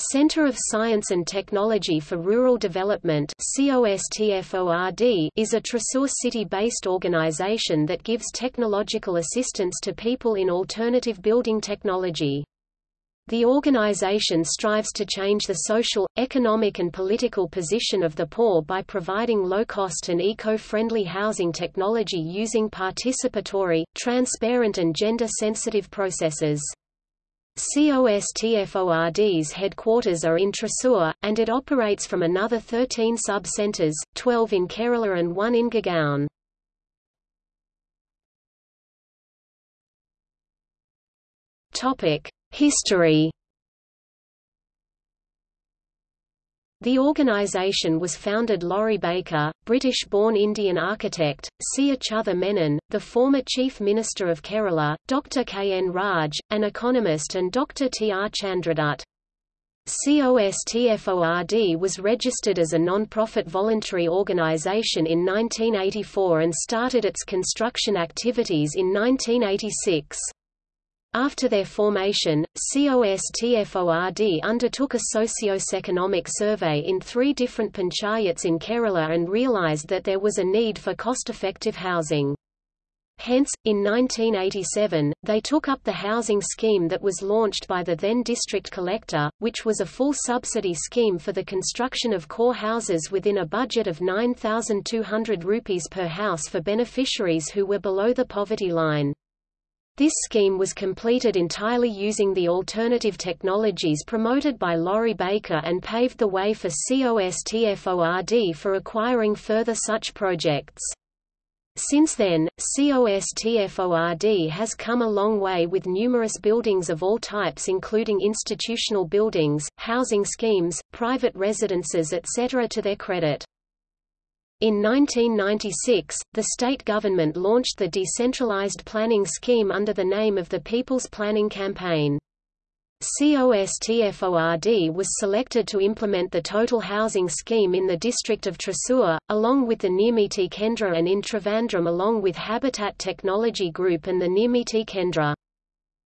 Center of Science and Technology for Rural Development is a Thrissur city-based organization that gives technological assistance to people in alternative building technology. The organization strives to change the social, economic and political position of the poor by providing low-cost and eco-friendly housing technology using participatory, transparent and gender-sensitive processes. COSTFORD's headquarters are in Thrissur, and it operates from another 13 sub-centres, 12 in Kerala and 1 in Gurgaon. History The organisation was founded Laurie Baker, British-born Indian architect, C. Achyutha Menon, the former Chief Minister of Kerala, Dr. K. N. Raj, an economist and Dr. T. R. Chandradutt. COSTFORD was registered as a non-profit voluntary organisation in 1984 and started its construction activities in 1986. After their formation, COSTFORD undertook a socio-economic survey in three different panchayats in Kerala and realized that there was a need for cost-effective housing. Hence, in 1987, they took up the housing scheme that was launched by the then district collector, which was a full subsidy scheme for the construction of core houses within a budget of 9,200 rupees per house for beneficiaries who were below the poverty line. This scheme was completed entirely using the alternative technologies promoted by Laurie Baker and paved the way for COSTFORD for acquiring further such projects. Since then, COSTFORD has come a long way with numerous buildings of all types including institutional buildings, housing schemes, private residences etc. to their credit. In 1996, the state government launched the decentralized planning scheme under the name of the People's Planning Campaign. COSTFORD was selected to implement the total housing scheme in the district of Thrissur, along with the Nirmiti Kendra and in Trivandrum along with Habitat Technology Group and the Nirmiti Kendra.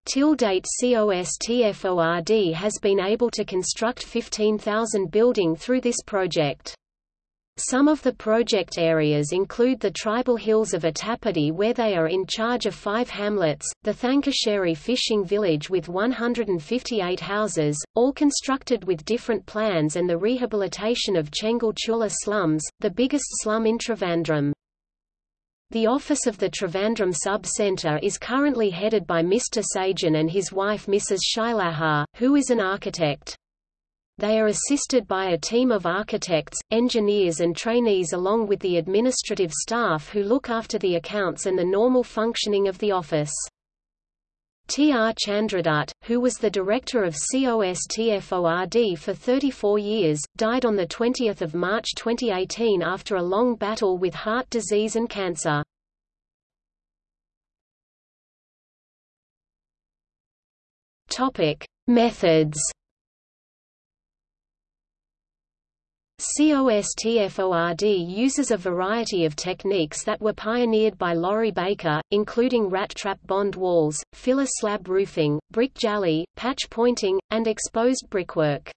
Till date COSTFORD has been able to construct 15,000 building through this project. Some of the project areas include the tribal hills of Attapady where they are in charge of five hamlets, the Thankasheri fishing village with 158 houses, all constructed with different plans and the rehabilitation of Chengalchula slums, the biggest slum in Trivandrum. The office of the Trivandrum Sub-Centre is currently headed by Mr. Sajan and his wife Mrs. Shailahar, who is an architect. They are assisted by a team of architects, engineers and trainees along with the administrative staff who look after the accounts and the normal functioning of the office. T. R. Chandradutt, who was the director of COSTFORD for 34 years, died on 20 March 2018 after a long battle with heart disease and cancer. Methods COSTFORD uses a variety of techniques that were pioneered by Laurie Baker, including rat trap bond walls, filler slab roofing, brick jali, patch pointing, and exposed brickwork.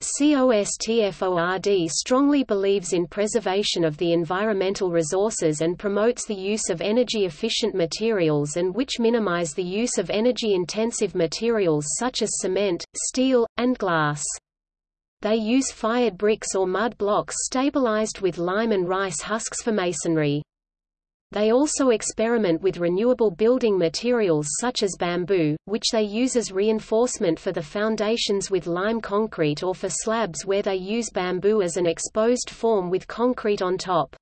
COSTFORD strongly believes in preservation of the environmental resources and promotes the use of energy-efficient materials and which minimize the use of energy-intensive materials such as cement, steel, and glass. They use fired bricks or mud blocks stabilized with lime and rice husks for masonry. They also experiment with renewable building materials such as bamboo, which they use as reinforcement for the foundations with lime concrete or for slabs where they use bamboo as an exposed form with concrete on top.